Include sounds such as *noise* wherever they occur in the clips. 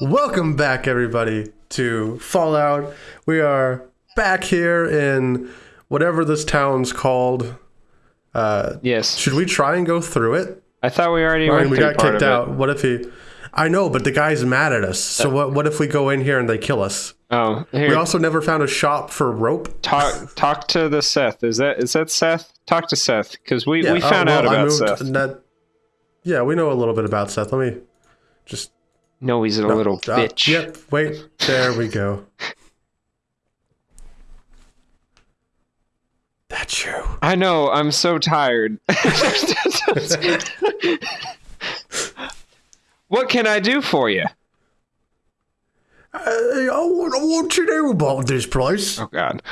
Welcome back, everybody, to Fallout. We are back here in whatever this town's called. Uh, Yes. should we try and go through it? I thought we already went we got kicked of it. out. What if he? I know, but the guy's mad at us. So what? What if we go in here and they kill us? Oh, here. We also never found a shop for rope. talk talk to the Seth. Is that is that Seth? Talk to Seth because we, Yeah, we oh, found out well, I about Seth. That, yeah, we know a little bit about Seth. Let me just No, he's a little Uh, bitch. Yep. Wait. There we go. *laughs* That's you. I know. I'm so tired. *laughs* what can I do for you? Uh, I want, I want to know about this place. Oh God.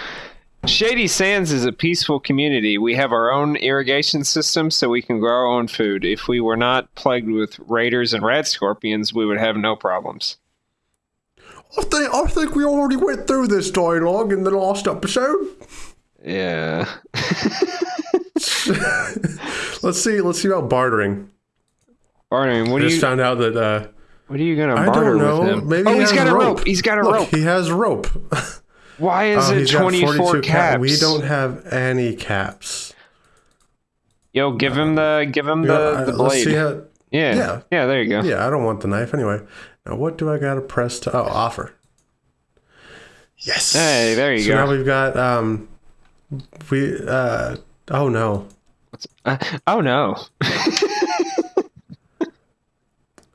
Shady Sands is a peaceful community. We have our own irrigation system so we can grow our own food. If we were not plagued with raiders and rat scorpions, we would have no problems. I think I think we already went through this dialogue in the last episode. Yeah. *laughs* Let's see. Let's see about bartering. Bartering, what I are just you found out that uh, what are you gonna I barter don't know. with him? Maybe oh, he he's has got a rope. rope. He's got a Look, rope. he has rope. *laughs* Why is Oh, it 24 42 caps? cap- We don't have any caps. Yo, give him the give him Yeah, the, the blade. how- yeah. yeah. yeah. there you go. Yeah, I don't want the knife anyway. Now, what do I got to press to? Oh, offer. Yes. Hey, there you so go. now we've got um, we uh, oh no, Uh, oh no.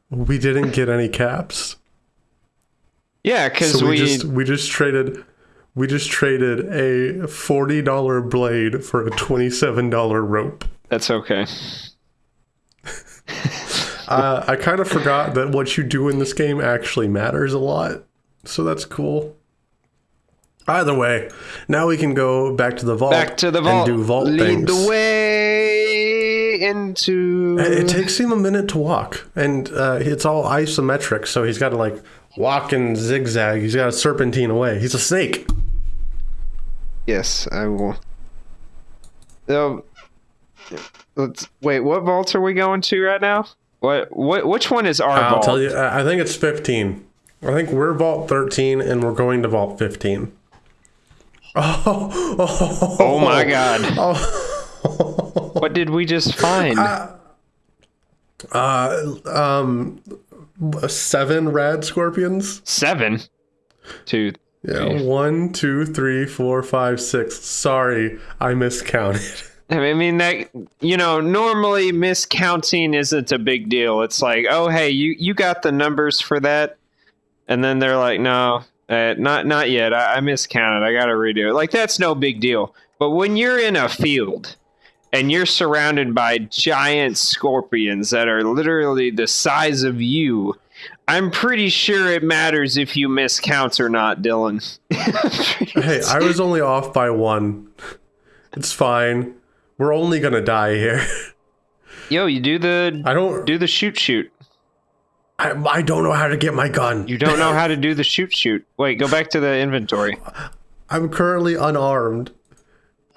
we didn't get any caps. Yeah, because So we, we, just we just traded we just traded a forty dollar blade for a twenty seven dollar rope. that's okay. *laughs* Uh, I kind of forgot that what you do in this game actually matters a lot, so that's cool. Either way, now we can go back to the vault. Back to the vault. and do vault Lead things. the way into. It takes him a minute to walk, and uh, it's all isometric, so he's got to like walk and zigzag. He's got to serpentine away. He's a snake. Yes, I will. Um, let's wait. What vaults are we going to right now? What? What? Which one is our I'll vault? tell you. I think it's fifteen. I think we're vault thirteen, and we're going to vault fifteen. Oh, *laughs* oh, Oh my god! *laughs* Oh. What did we just find? Uh, um, seven rad scorpions. Seven. Two. Yeah, one, two, three, four, five, six. Sorry, I miscounted. *laughs* I mean that you know normally miscounting isn't a big deal. It's like, oh hey, you you got the numbers for that, and then they're like, no, uh, not not yet. I, I miscounted. I got to redo it. Like that's no big deal. But when you're in a field and you're surrounded by giant scorpions that are literally the size of you. I'm pretty sure it matters if you miscount or not, Dylan. *laughs* Hey, I was only off by one. It's fine. We're only gonna die here. *laughs* Yo, you do the I don't. do the shoot shoot. I, I don't know how to get my gun. You don't know how to do the shoot shoot. Wait, go back to the inventory. I'm currently unarmed,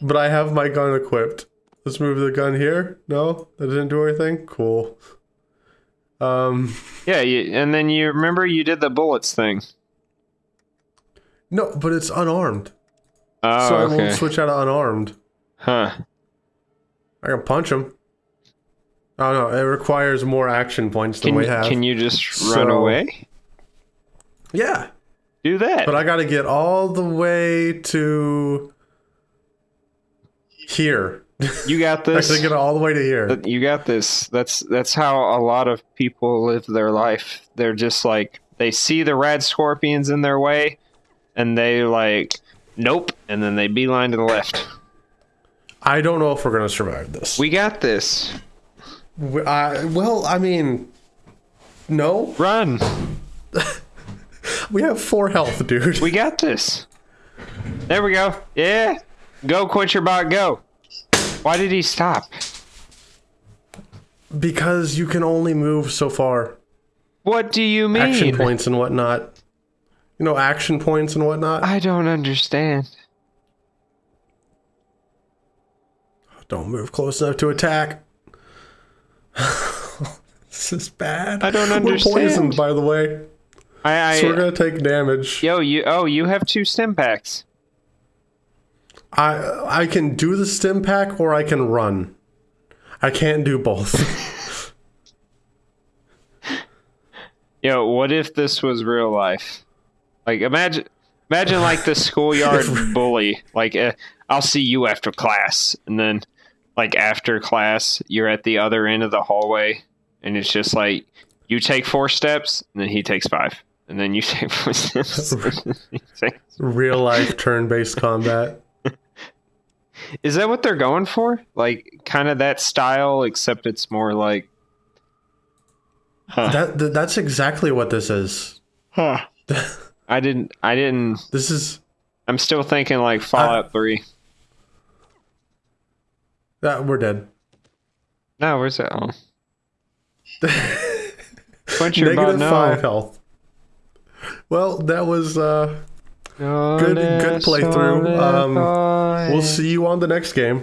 but I have my gun equipped. Let's move the gun here. No, that didn't do anything. Cool. Um, Yeah, you, and then you remember you did the bullets thing. no, but it's unarmed, Oh, so I okay. won't switch out of unarmed. Huh. I can punch him. Oh no, it requires more action points than Can, we have. can you just run So- away? yeah, Do that. but I got to get all the way to here. You got this. to get all the way to here. You got this. That's that's how a lot of people live their life. They're just like they see the rad scorpions in their way, and they like, nope, and then they beeline to the left. I don't know if we're gonna survive this. We got this. We, I, well, I mean, no. Run. *laughs* We have four health, dude. We got this. There we go. Yeah. Go, quench your bot. Go. Why did he stop? Because you can only move so far. What do you mean? Action points and whatnot. You know, action points and whatnot. I don't understand. Don't move close enough to attack. *laughs* this is bad. I don't understand. We're poisoned, by the way. I, I So we're gonna take damage. yo, you oh, you have two stim packs. I I can do the stim pack or I can run. I can't do both. *laughs* Yo, what if this was real life? Like imagine imagine like the schoolyard *laughs* bully. Like uh, I'll see you after class and then like after class you're at the other end of the hallway and it's just like you take four steps and then he takes five. And then you *laughs* take four steps. and then he takes- Real life turn based combat. Is that what they're going for? Like kind of that style except it's more like Huh. That, that that's exactly what this is. Huh. *laughs* I didn't I didn't This is I'm still thinking like Fallout 3. that we're dead. No, where's that? Oh. *laughs* Quench your Negative bot, no. five health. Well, that was uh Good- good playthrough. Um, we'll see you on the next game.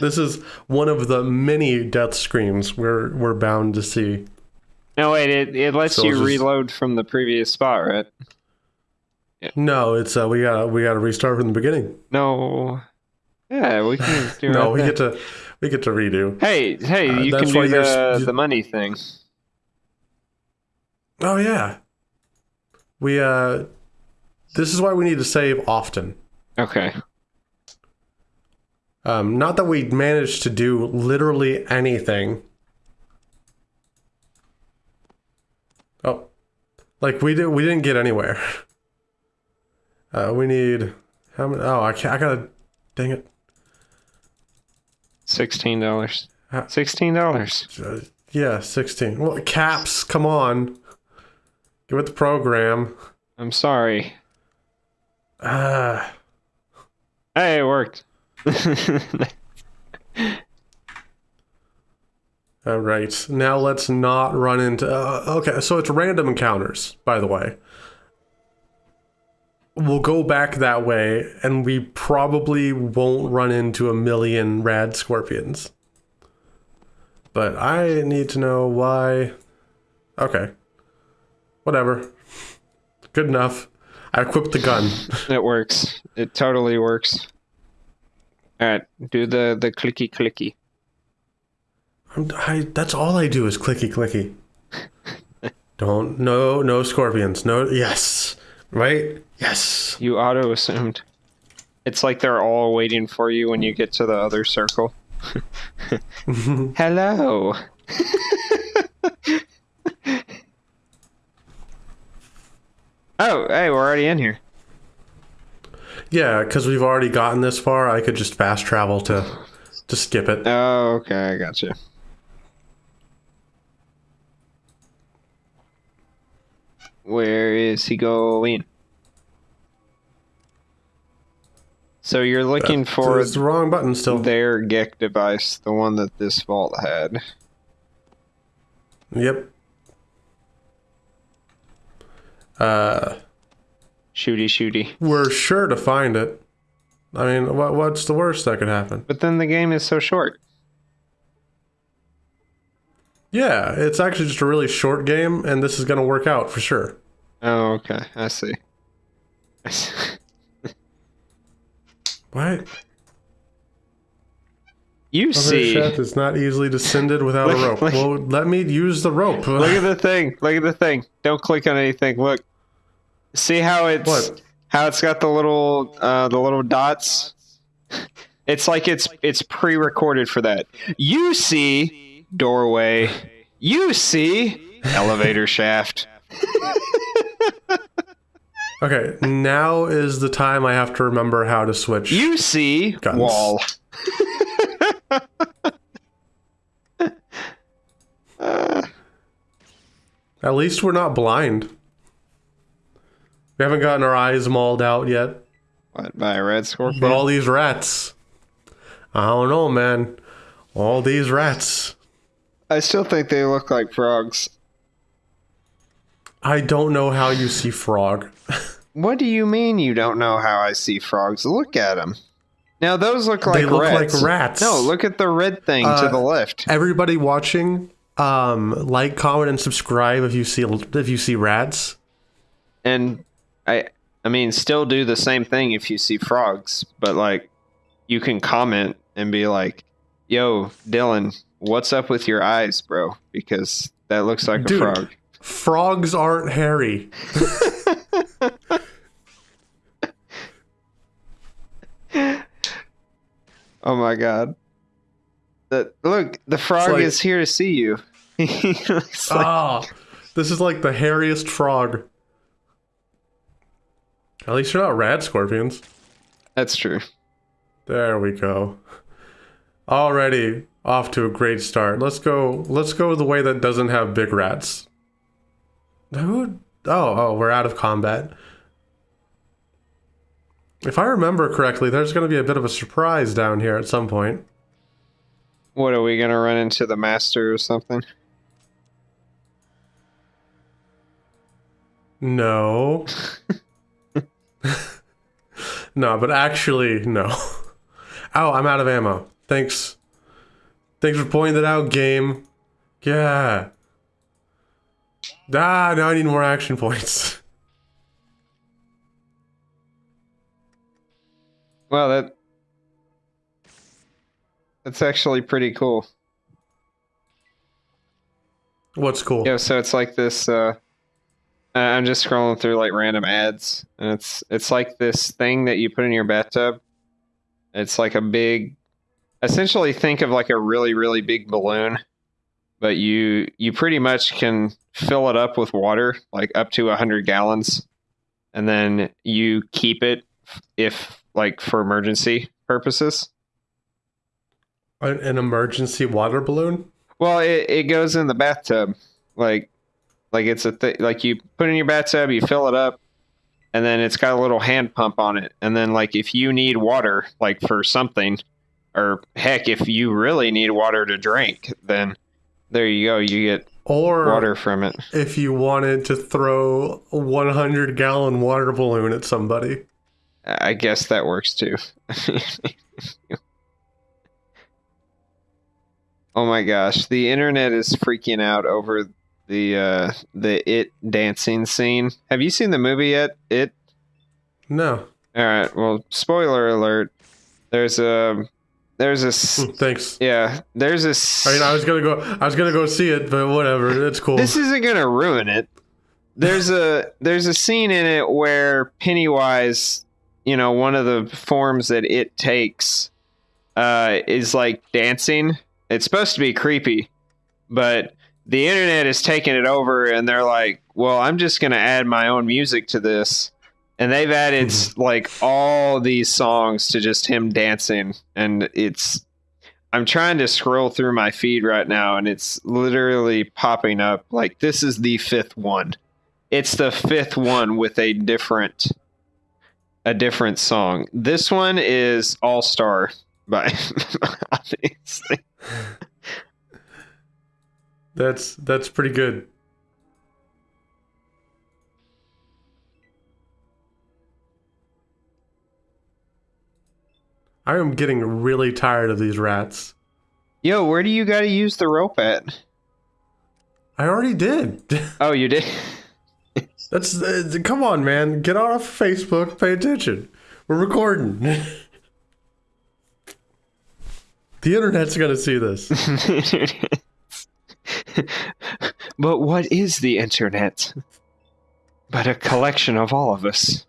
This is one of the many death screams we're we're bound to see. no, wait, it, it lets So you just- reload from the previous spot, right? No, it's uh we gotta we gotta restart from the beginning. No. Yeah, we can do *laughs* No, right we there. get to we get to redo. Hey, hey, Uh, you can that's do why you're the, s- the money thing. Oh yeah. We uh this is why we need to save often. Okay. Um not that we managed to do literally anything. Oh. Like we did we didn't get anywhere. *laughs* Uh we need how many oh I can't I gotta dang it. Sixteen dollars. Sixteen dollars. Uh, yeah, sixteen. Well caps, come on. Give it the program. I'm sorry. Ah Hey, it worked. *laughs* All right. Now let's not run into. Uh, okay, so it's random encounters, by the way. We'll go back that way, and we probably won't run into a million rad scorpions. But I need to know why. Okay. Whatever. Good enough. I equipped the gun. *laughs* it works. It totally works. All right, do the the clicky clicky. I'm, I, that's all I do is clicky clicky. Don't no no scorpions. No yes. Right? Yes. You auto assumed. It's like they're all waiting for you when you get to the other circle. *laughs* Hello. *laughs* oh, hey, we're already in here. Yeah, because we've already gotten this far, I could just fast travel to to skip it. Oh, okay, I got you. Where is he going? So you're looking for it's the wrong button still. their GEC device, the one that this vault had. Yep. Uh, Shooty shooty. we're sure to find it. I mean, what what's the worst that could happen? But then the game is so short. Yeah, it's actually just a really short game, and this is gonna work out for sure. Oh, okay. I see. I *laughs* see. What? You Other see. chef is not easily descended without a rope. look- Well, let me use the rope. Look at the thing. Look at the thing. Don't click on anything. Look. See how it's What? how it's got the little uh, the little dots. It's like it's it's pre-recorded for that. You see doorway. You see elevator shaft. *laughs* Okay, now is the time I have to remember how to switch. You see Guns. wall. *laughs* At least we're not blind. We haven't gotten our eyes mauled out yet. What by a red scorpion? But all these rats. I don't know, man. All these rats. I still think they look like frogs. I don't know how you see frog. *laughs* What do you mean you don't know how I see frogs? Look at them. Now those look like they look rats. like rats. No, look at the red thing to Uh, the left. Everybody watching, Um, like, comment, and subscribe if you see if you see rats. And I I mean still do the same thing if you see frogs, but like you can comment and be like, "Yo, Dylan, what's up with your eyes, bro?" Because that looks like Dude. a frog. Frogs aren't hairy. *laughs* Oh my god. The, look, the frog like- is here to see you. *laughs* He like- Ah, this is like the hairiest frog. At least you're not rad scorpions. That's true. There we go. Already off to a great start. Let's go. Let's go the way that doesn't have big rats. Who? Oh, oh, we're out of combat. If I remember correctly, there's going to be a bit of a surprise down here at some point. What are we gonna run into the master or something? No. *laughs* no, but actually, no. Oh, I'm out of ammo. Thanks. Thanks for pointing that out, game. Yeah. Ah, now I need more action points. *laughs* Well, that that's actually pretty cool. What's cool? Yeah, so it's like this. Uh, I'm just scrolling through like random ads, and it's it's like this thing that you put in your bathtub. It's like a big, essentially think of like a really really big balloon, but you you pretty much can fill it up with water, like up to hundred gallons, and then you keep it if like for emergency purposes. An, emergency water balloon? Well, it, it goes in the bathtub, like like it's a th- like you put it in your bathtub, you fill it up, and then it's got a little hand pump on it, and then like if you need water, like for something, or heck, if you really need water to drink, then there you go, you get Or water from it. if you wanted to throw a 100 gallon water balloon at somebody. I guess that works too. *laughs* oh my gosh, the internet is freaking out over the uh the it dancing scene. Have you seen the movie yet? It No. All right. Well, spoiler alert. There's a there's a Hmm, Thanks. yeah, there's a I mean, I was gonna go. I was gonna go see it, but whatever. It's cool. This isn't going to ruin it. There's a there's a scene in it where Pennywise, you know, one of the forms that it takes uh is like dancing. It's supposed to be creepy, but the internet is taking it over and they're like, "Well, I'm just going to add my own music to this." And they've added like all these songs to just him dancing and it's I'm trying to scroll through my feed right now and it's literally popping up like this is the fifth one. It's the fifth one with a different a different song. This one is All Star by *laughs* obviously. That's that's pretty good. I am getting really tired of these rats. Yo, where do you got to use the rope at? I already did. *laughs* Oh, you did. That's uh, come on, man. Get off Facebook. Pay attention. We're recording. *laughs* the internet's gonna see this. *laughs* but what is the internet? But a collection of all of us.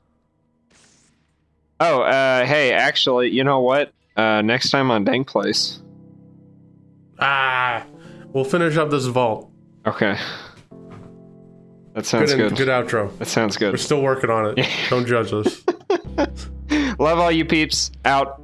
Oh, uh, hey, actually, you know what? Uh, next time on Dank Place. ah, we'll finish up this vault. Okay. That sounds Good, good. good outro. That sounds good. We're still working on it. Don't judge us. *laughs* Love all you peeps. Out.